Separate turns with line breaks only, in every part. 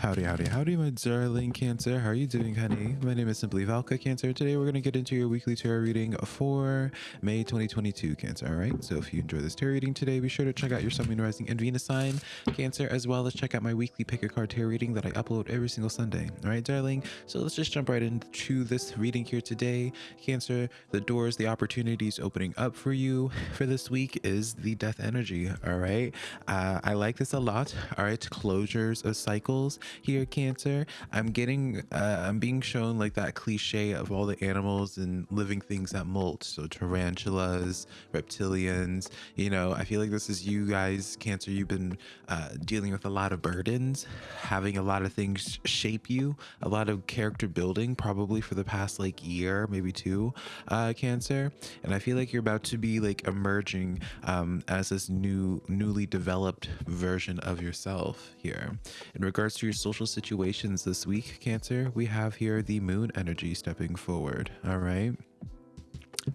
Howdy, howdy, howdy, my darling Cancer. How are you doing, honey? My name is Simply Velka Cancer. Today we're going to get into your weekly tarot reading for May 2022, Cancer. All right. So if you enjoy this tarot reading today, be sure to check out your Sun, Moon, Rising, and Venus sign, Cancer, as well as check out my weekly pick a card tarot reading that I upload every single Sunday. All right, darling. So let's just jump right into this reading here today, Cancer. The doors, the opportunities opening up for you for this week is the Death energy. All right. Uh, I like this a lot. All right, closures of cycles here, Cancer. I'm getting, uh, I'm being shown like that cliche of all the animals and living things that molt. So tarantulas, reptilians. You know, I feel like this is you guys, Cancer. You've been uh, dealing with a lot of burdens, having a lot of things shape you, a lot of character building, probably for the past like year, maybe two, uh, Cancer. And I feel like you're about to be like emerging um, as this new, newly developed version of yourself here. In regards to your social situations this week, Cancer, we have here the moon energy stepping forward. All right.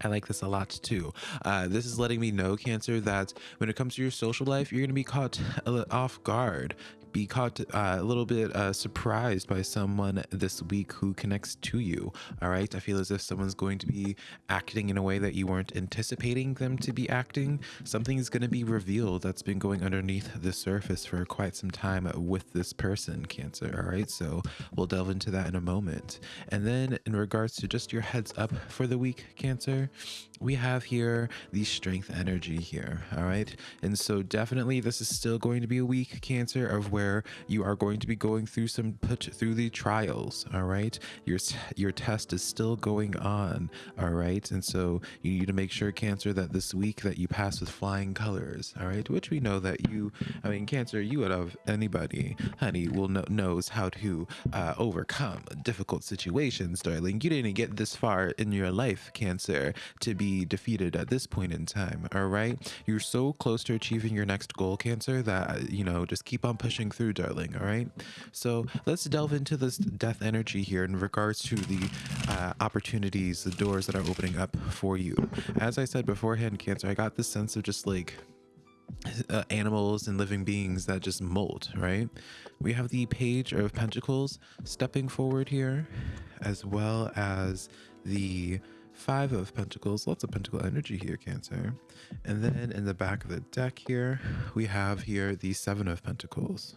I like this a lot too. Uh, this is letting me know, Cancer, that when it comes to your social life, you're going to be caught off guard be caught uh, a little bit uh, surprised by someone this week who connects to you. All right. I feel as if someone's going to be acting in a way that you weren't anticipating them to be acting. Something is going to be revealed that's been going underneath the surface for quite some time with this person, Cancer. All right. So we'll delve into that in a moment. And then in regards to just your heads up for the week, Cancer, we have here the strength energy here. All right. And so definitely this is still going to be a week, Cancer, of where where you are going to be going through some put through the trials all right? Your your test is still going on all right? And so you need to make sure cancer that this week that you pass with flying colors all right? Which we know that you i mean cancer you out of anybody honey will know knows how to uh, overcome difficult situations darling. You didn't get this far in your life cancer to be defeated at this point in time all right? You're so close to achieving your next goal cancer that you know just keep on pushing through, darling. All right. So let's delve into this death energy here in regards to the uh, opportunities, the doors that are opening up for you. As I said beforehand, Cancer, I got this sense of just like uh, animals and living beings that just molt, right? We have the Page of Pentacles stepping forward here, as well as the Five of Pentacles, lots of Pentacle energy here, Cancer. And then in the back of the deck here, we have here the Seven of Pentacles.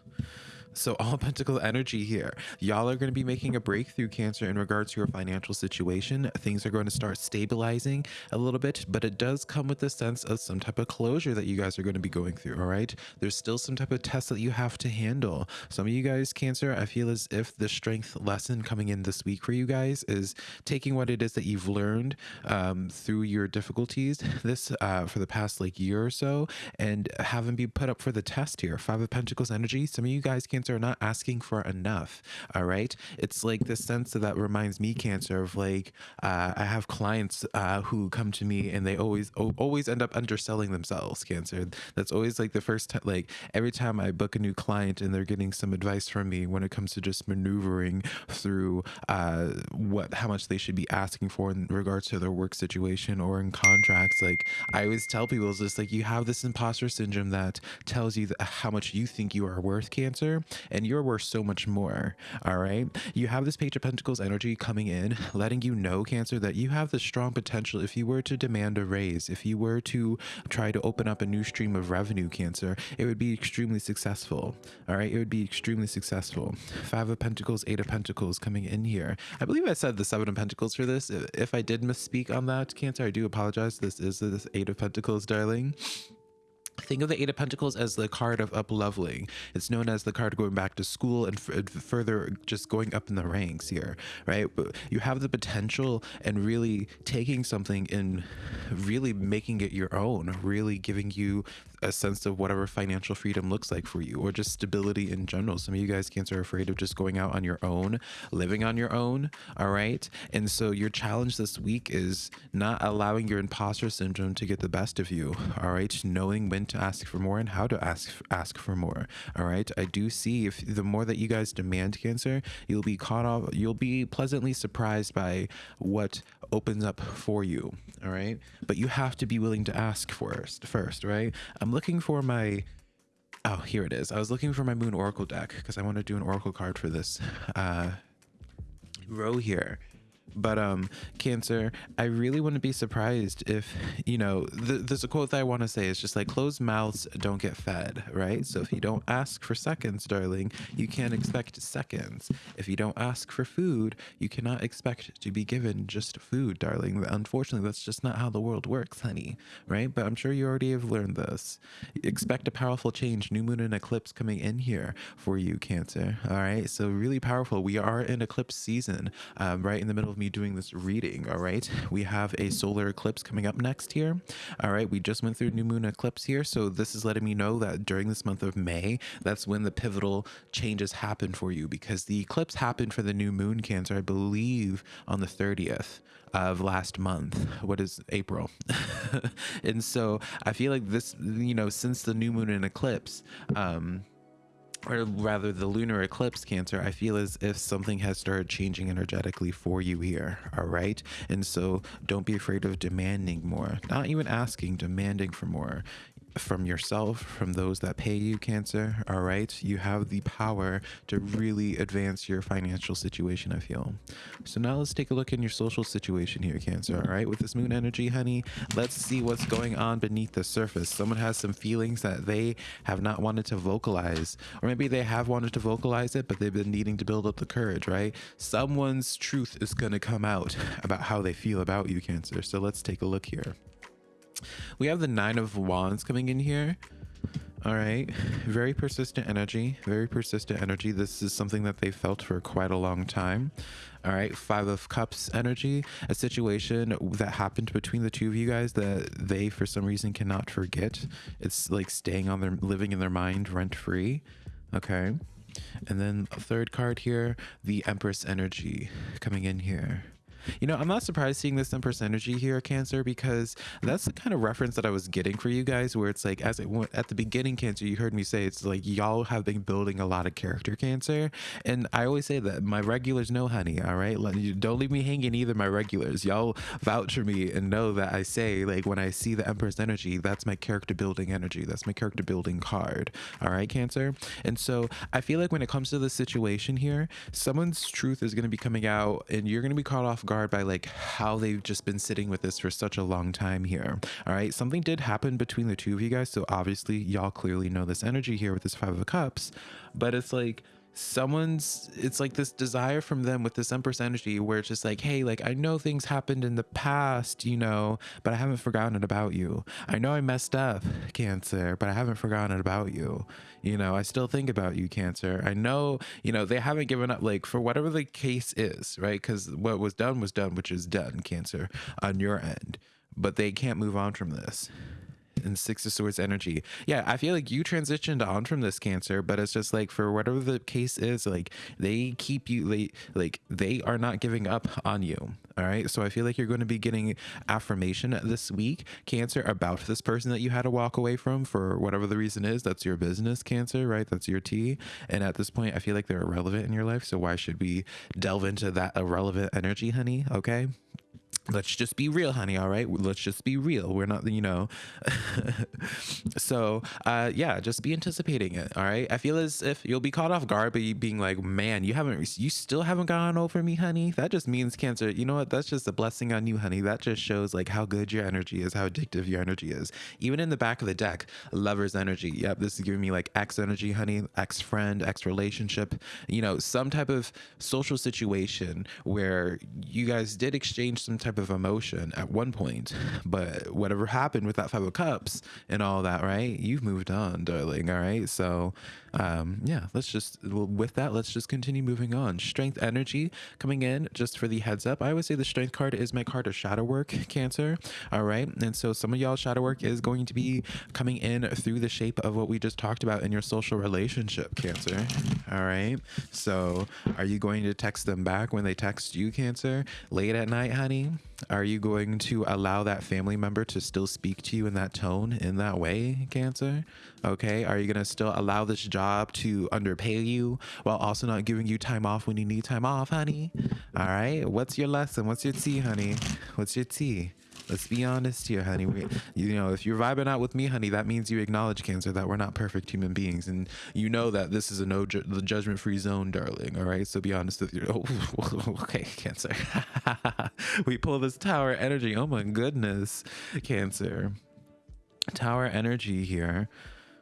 So all pentacle energy here. Y'all are going to be making a breakthrough cancer in regards to your financial situation. Things are going to start stabilizing a little bit, but it does come with the sense of some type of closure that you guys are going to be going through. All right. There's still some type of test that you have to handle. Some of you guys, cancer, I feel as if the strength lesson coming in this week for you guys is taking what it is that you've learned um, through your difficulties this uh, for the past like year or so and having be put up for the test here. Five of Pentacles energy. Some of you guys, cancer, cancer are not asking for enough all right it's like the sense that reminds me cancer of like uh, i have clients uh, who come to me and they always always end up underselling themselves cancer. That's always like the first time like every time i book a new client and they're getting some advice from me when it comes to just maneuvering through uh, what how much they should be asking for in regards to their work situation or in contracts like i always tell people is just like you have this imposter syndrome that tells you how much you think you are worth cancer and you're worth so much more. All right. You have this Page of Pentacles energy coming in, letting you know, Cancer, that you have the strong potential if you were to demand a raise, if you were to try to open up a new stream of revenue, Cancer, it would be extremely successful. All right. It would be extremely successful. Five of Pentacles, Eight of Pentacles coming in here. I believe I said the Seven of Pentacles for this. If I did misspeak on that, Cancer, I do apologize. This is the Eight of Pentacles, darling. Think of the Eight of Pentacles as the card of up leveling. It's known as the card going back to school and further just going up in the ranks here, right? But you have the potential and really taking something and really making it your own, really giving you a sense of whatever financial freedom looks like for you or just stability in general. Some of you guys, Cancer, are afraid of just going out on your own, living on your own. All right. And so your challenge this week is not allowing your imposter syndrome to get the best of you. All right. Knowing when to ask for more and how to ask ask for more. All right. I do see if the more that you guys demand Cancer, you'll be caught off, you'll be pleasantly surprised by what opens up for you. All right. But you have to be willing to ask first, first, right? I'm looking for my Oh, here it is. I was looking for my Moon Oracle deck because I want to do an Oracle card for this uh, row here but um cancer i really wouldn't be surprised if you know th- there's a quote that i want to say it's just like closed mouths don't get fed right? So if you don't ask for seconds darling you can't expect seconds. If you don't ask for food you cannot expect to be given just food darling. Unfortunately that's just not how the world works honey right? But i'm sure you already have learned this. Expect a powerful change new moon and eclipse coming in here for you cancer all right? So really powerful. We are in eclipse season um, right in the middle of me doing this reading, all right? We have a solar eclipse coming up next here. All right, we just went through new moon eclipse here, so this is letting me know that during this month of May, that's when the pivotal changes happen for you because the eclipse happened for the new moon cancer, I believe, on the 30th of last month. What is April? and so I feel like this, you know, since the new moon and eclipse, um, or rather the lunar eclipse cancer i feel as if something has started changing energetically for you here all right? And so don't be afraid of demanding more not even asking demanding for more from yourself, from those that pay you, Cancer. All right. You have the power to really advance your financial situation, I feel. So now let's take a look in your social situation here, Cancer. All right. With this moon energy, honey, let's see what's going on beneath the surface. Someone has some feelings that they have not wanted to vocalize, or maybe they have wanted to vocalize it, but they've been needing to build up the courage, right? Someone's truth is going to come out about how they feel about you, Cancer. So let's take a look here. We have the Nine of Wands coming in here. All right. Very persistent energy. Very persistent energy. This is something that they felt for quite a long time. All right. Five of Cups energy. A situation that happened between the two of you guys that they, for some reason, cannot forget. It's like staying on their, living in their mind rent free. Okay. And then a third card here, the Empress energy coming in here. You know, I'm not surprised seeing this Empress energy here, Cancer, because that's the kind of reference that I was getting for you guys, where it's like, as it went at the beginning, Cancer, you heard me say it's like y'all have been building a lot of character, Cancer, and I always say that my regulars know, honey. All right, don't leave me hanging either. My regulars, y'all vouch for me and know that I say like when I see the Empress energy, that's my character building energy. That's my character building card. All right, Cancer, and so I feel like when it comes to the situation here, someone's truth is going to be coming out, and you're going to be caught off guard by like how they've just been sitting with this for such a long time here. All right. Something did happen between the two of you guys. So obviously, y'all clearly know this energy here with this Five of Cups, but it's like, someone's it's like this desire from them with this empress energy where it's just like hey like i know things happened in the past you know but i haven't forgotten about you. I know i messed up cancer but i haven't forgotten about you. You know i still think about you cancer. I know you know they haven't given up like for whatever the case is right? Because what was done was done which is done cancer on your end. But they can't move on from this and Six of Swords energy. Yeah, I feel like you transitioned on from this cancer, but it's just like for whatever the case is, like they keep you like like they are not giving up on you. All right. So I feel like you're going to be getting affirmation this week, Cancer, about this person that you had to walk away from for whatever the reason is. That's your business, Cancer, right? That's your tea. And at this point, I feel like they're irrelevant in your life. So why should we delve into that irrelevant energy, honey? Okay let's just be real honey all right? Let's just be real. We're not you know. So uh yeah just be anticipating it all right? I feel as if you'll be caught off guard by being like man you haven't you still haven't gone over me honey? That just means cancer. You know what? That's just a blessing on you honey. That just shows like how good your energy is how addictive your energy is. Even in the back of the deck lover's energy. Yep this is giving me like ex energy honey ex friend ex relationship. You know some type of social situation where you guys did exchange some type of emotion at one point, but whatever happened with that Five of Cups and all that, right? You've moved on, darling. All right. So, um, yeah, let's just, with that, let's just continue moving on. Strength energy coming in just for the heads up. I always say the strength card is my card of shadow work, Cancer. All right. And so some of y'all shadow work is going to be coming in through the shape of what we just talked about in your social relationship, Cancer. All right. So, are you going to text them back when they text you, Cancer, late at night, honey? Are you going to allow that family member to still speak to you in that tone, in that way, Cancer? Okay. Are you going to still allow this job to underpay you while also not giving you time off when you need time off, honey? All right. What's your lesson? What's your tea, honey? What's your tea? Let's be honest here, honey. We, you know, if you're vibing out with me, honey, that means you acknowledge cancer that we're not perfect human beings, and you know that this is a no ju- the judgment free zone, darling. All right, so be honest with you. Oh, okay, cancer. we pull this tower energy. Oh my goodness, cancer. Tower energy here.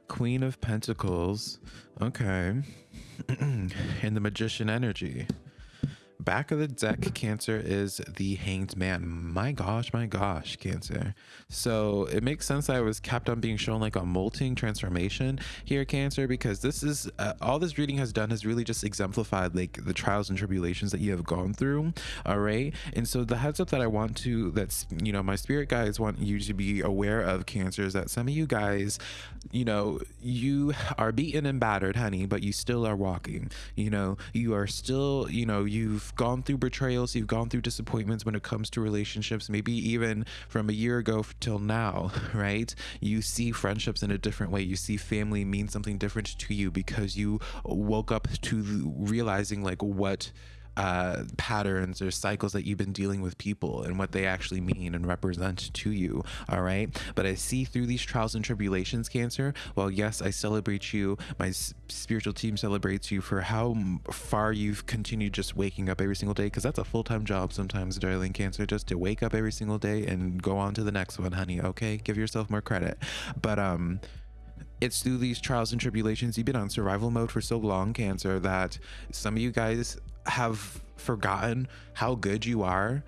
Queen of Pentacles. Okay. and the Magician energy. Back of the deck, Cancer is the Hanged Man. My gosh, my gosh, Cancer. So it makes sense that I was kept on being shown like a molting transformation here, Cancer, because this is uh, all this reading has done has really just exemplified like the trials and tribulations that you have gone through. All right. And so the heads up that I want to, that's, you know, my spirit guides want you to be aware of, Cancer, is that some of you guys, you know, you are beaten and battered, honey, but you still are walking. You know, you are still, you know, you've gone through betrayals, you've gone through disappointments when it comes to relationships, maybe even from a year ago till now, right? You see friendships in a different way. You see family mean something different to you because you woke up to realizing like what uh, patterns or cycles that you've been dealing with people and what they actually mean and represent to you. All right. But I see through these trials and tribulations, Cancer. Well, yes, I celebrate you. My spiritual team celebrates you for how far you've continued just waking up every single day because that's a full time job sometimes, darling Cancer, just to wake up every single day and go on to the next one, honey. Okay. Give yourself more credit. But, um, it's through these trials and tribulations you've been on survival mode for so long cancer that some of you guys have forgotten how good you are.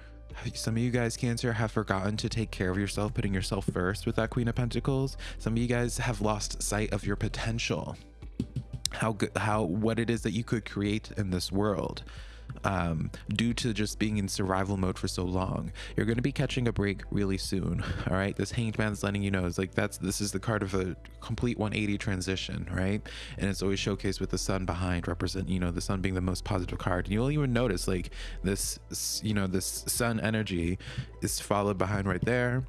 Some of you guys, Cancer, have forgotten to take care of yourself, putting yourself first with that Queen of Pentacles. Some of you guys have lost sight of your potential, how good, how what it is that you could create in this world um, due to just being in survival mode for so long. You're going to be catching a break really soon. All right. This hanged man's letting you know is like that's this is the card of a complete 180 transition, right? And it's always showcased with the sun behind, represent you know the sun being the most positive card. And you'll even notice like this, you know, this sun energy is followed behind right there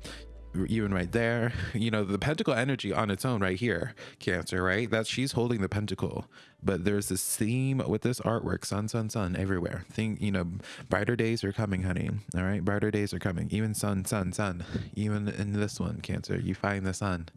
even right there. You know the pentacle energy on its own right here cancer right? That she's holding the pentacle. But there's this theme with this artwork sun sun sun everywhere. Think you know brighter days are coming honey. All right? Brighter days are coming. Even sun sun sun. Even in this one cancer you find the sun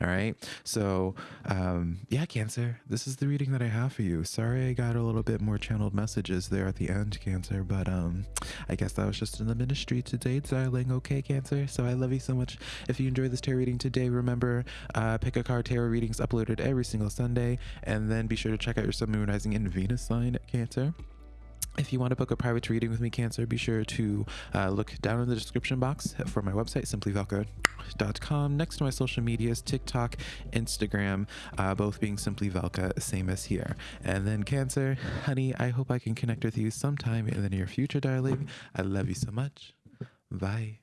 all right. So, um, yeah, Cancer, this is the reading that I have for you. Sorry I got a little bit more channeled messages there at the end, Cancer, but um, I guess that was just in the ministry today, darling. Okay, Cancer. So I love you so much. If you enjoyed this tarot reading today, remember, uh, pick a card tarot readings uploaded every single Sunday, and then be sure to check out your Sun, Moon, Rising, and Venus sign, Cancer. If you want to book a private reading with me, Cancer, be sure to uh, look down in the description box for my website, simplyvelka.com. Next to my social medias, TikTok, Instagram, uh, both being Simply Velka, same as here. And then, Cancer, honey, I hope I can connect with you sometime in the near future, darling. I love you so much. Bye.